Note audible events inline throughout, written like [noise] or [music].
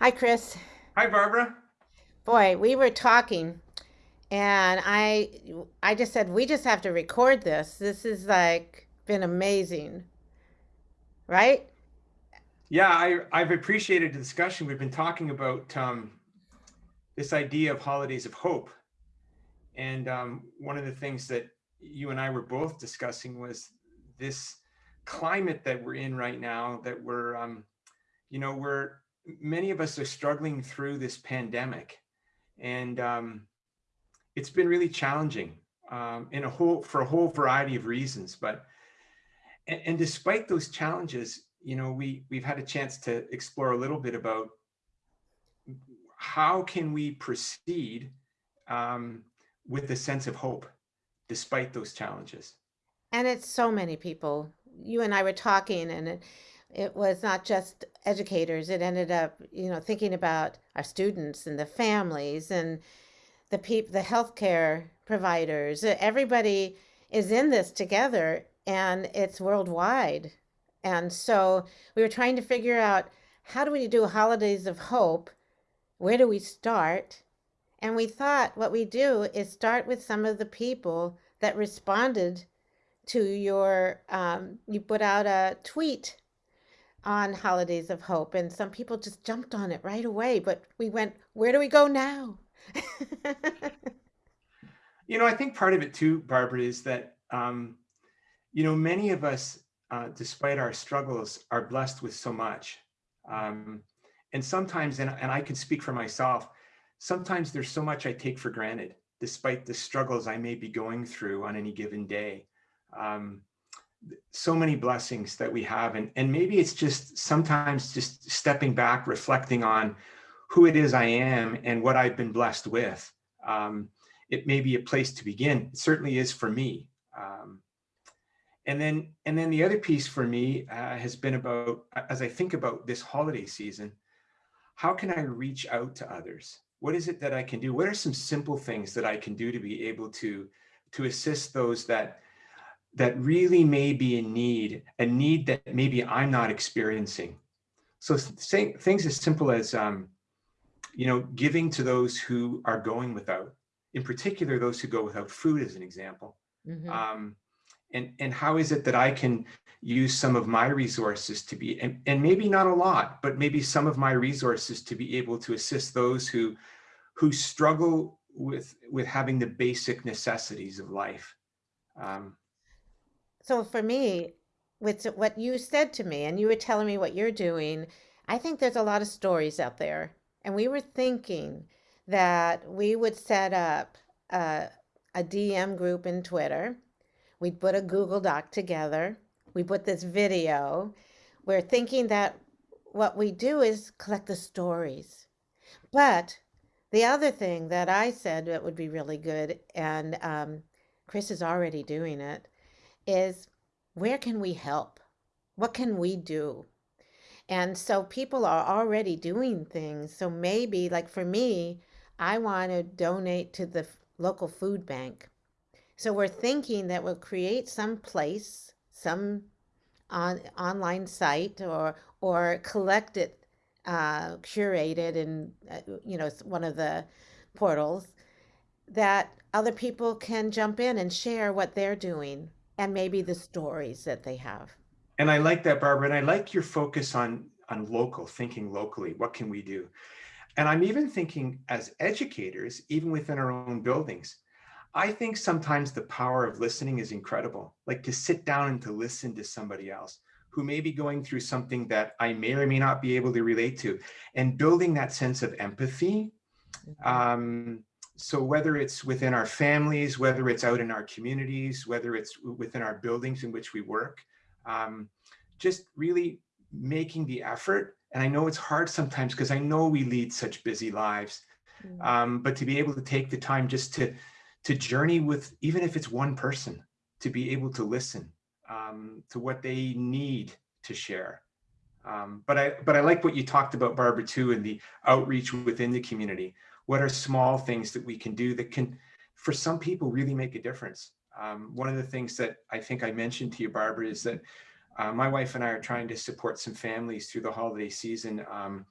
Hi, Chris. Hi, Barbara. Boy, we were talking and I I just said we just have to record this. This is like been amazing, right? Yeah, I, I've appreciated the discussion. We've been talking about um, this idea of holidays of hope. And um, one of the things that you and I were both discussing was this climate that we're in right now that we're, um, you know, we're, many of us are struggling through this pandemic. And um, it's been really challenging um, in a whole, for a whole variety of reasons. But, and, and despite those challenges, you know, we, we've had a chance to explore a little bit about how can we proceed um, with a sense of hope despite those challenges. And it's so many people. You and I were talking and it, it was not just educators. It ended up, you know, thinking about our students and the families and the people, the healthcare providers. Everybody is in this together and it's worldwide. And so we were trying to figure out how do we do holidays of hope? Where do we start? And we thought what we do is start with some of the people that responded to your, um, you put out a tweet on Holidays of Hope, and some people just jumped on it right away. But we went, where do we go now? [laughs] you know, I think part of it too, Barbara, is that, um, you know, many of us, uh, despite our struggles, are blessed with so much. Um, and sometimes, and, and I can speak for myself, sometimes there's so much I take for granted, despite the struggles I may be going through on any given day. Um, so many blessings that we have. And, and maybe it's just sometimes just stepping back, reflecting on who it is I am and what I've been blessed with. Um, it may be a place to begin. It certainly is for me. Um, and then, and then the other piece for me uh, has been about, as I think about this holiday season, how can I reach out to others? What is it that I can do? What are some simple things that I can do to be able to, to assist those that, that really may be in need, a need that maybe I'm not experiencing? So saying things as simple as, um, you know, giving to those who are going without, in particular, those who go without food as an example. Mm -hmm. um, and, and how is it that I can use some of my resources to be, and, and maybe not a lot, but maybe some of my resources to be able to assist those who, who struggle with, with having the basic necessities of life. Um, so for me, with what you said to me, and you were telling me what you're doing, I think there's a lot of stories out there. And we were thinking that we would set up a, a DM group in Twitter We'd put a Google Doc together. We put this video. We're thinking that what we do is collect the stories. But the other thing that I said that would be really good, and um, Chris is already doing it, is where can we help? What can we do? And so people are already doing things. So maybe, like for me, I want to donate to the local food bank. So we're thinking that we'll create some place, some on, online site or, or collect it, uh, curated in, uh, you know, one of the portals that other people can jump in and share what they're doing and maybe the stories that they have. And I like that, Barbara, and I like your focus on, on local, thinking locally. What can we do? And I'm even thinking as educators, even within our own buildings, I think sometimes the power of listening is incredible, like to sit down and to listen to somebody else who may be going through something that I may or may not be able to relate to and building that sense of empathy. Mm-hmm. Um, so whether it's within our families, whether it's out in our communities, whether it's within our buildings in which we work, um, just really making the effort. And I know it's hard sometimes because I know we lead such busy lives, mm. um, but to be able to take the time just to to journey with, even if it's one person, to be able to listen um, to what they need to share. Um, but I but I like what you talked about, Barbara, too, and the outreach within the community. What are small things that we can do that can, for some people, really make a difference? Um, one of the things that I think I mentioned to you, Barbara, is that uh, my wife and I are trying to support some families through the holiday season um,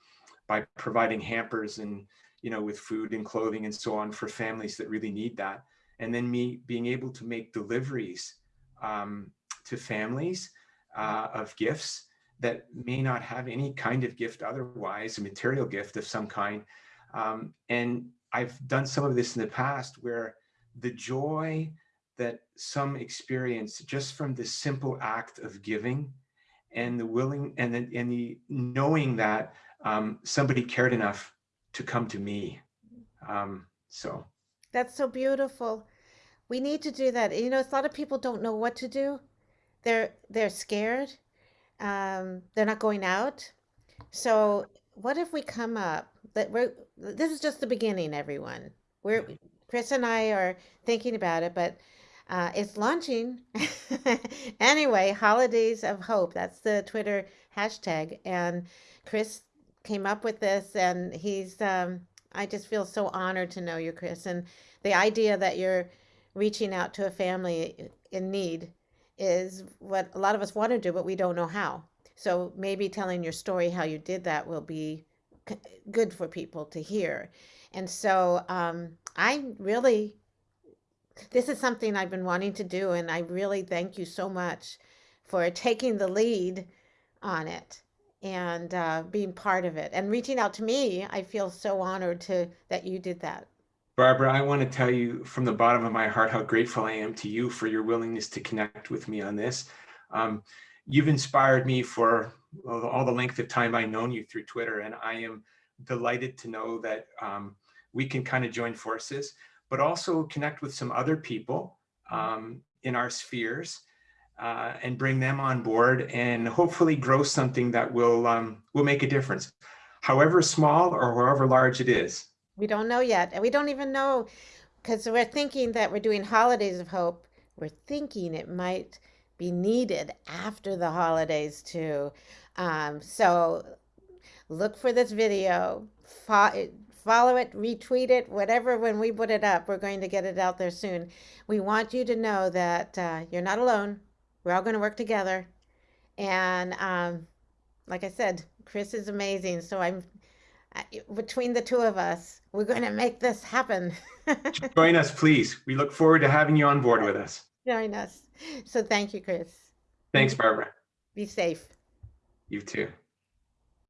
by providing hampers and, you know, with food and clothing and so on for families that really need that. And then me being able to make deliveries um, to families uh, of gifts that may not have any kind of gift otherwise, a material gift of some kind. Um, and I've done some of this in the past where the joy that some experience just from the simple act of giving and the willing and the, and the knowing that um, somebody cared enough to come to me. Um, so That's so beautiful. We need to do that. You know, a lot of people don't know what to do. They're they're scared. Um, they're not going out. So what if we come up that we're this is just the beginning, everyone. We're Chris and I are thinking about it, but uh, it's launching. [laughs] Anyway, Holidays of Hope. That's the Twitter hashtag. And Chris came up with this, and he's, um, I just feel so honored to know you, Chris. And the idea that you're reaching out to a family in need is what a lot of us want to do, but we don't know how. So maybe telling your story, how you did that, will be good for people to hear. And so um, I really this is something I've been wanting to do, and I really thank you so much for taking the lead on it and uh, being part of it and reaching out to me. I feel so honored to that you did that. Barbara, I want to tell you from the bottom of my heart how grateful I am to you for your willingness to connect with me on this. Um, you've inspired me for all the length of time I've known you through Twitter, and I am delighted to know that um, we can kind of join forces, but also connect with some other people um, in our spheres uh, and bring them on board and hopefully grow something that will um, will make a difference, however small or however large it is. We don't know yet, and we don't even know because we're thinking that we're doing Holidays of Hope. We're thinking it might be needed after the holidays too. Um, so look for this video, fo- follow it, retweet it, whatever. When we put it up, we're going to get it out there soon. We want you to know that uh, you're not alone. We're all going to work together. And um, like I said, Chris is amazing. So I'm between the two of us, we're going to make this happen. [laughs] Join us, please. We look forward to having you on board with us. Join us. So thank you, Chris. Thanks, Barbara. Be safe. You too.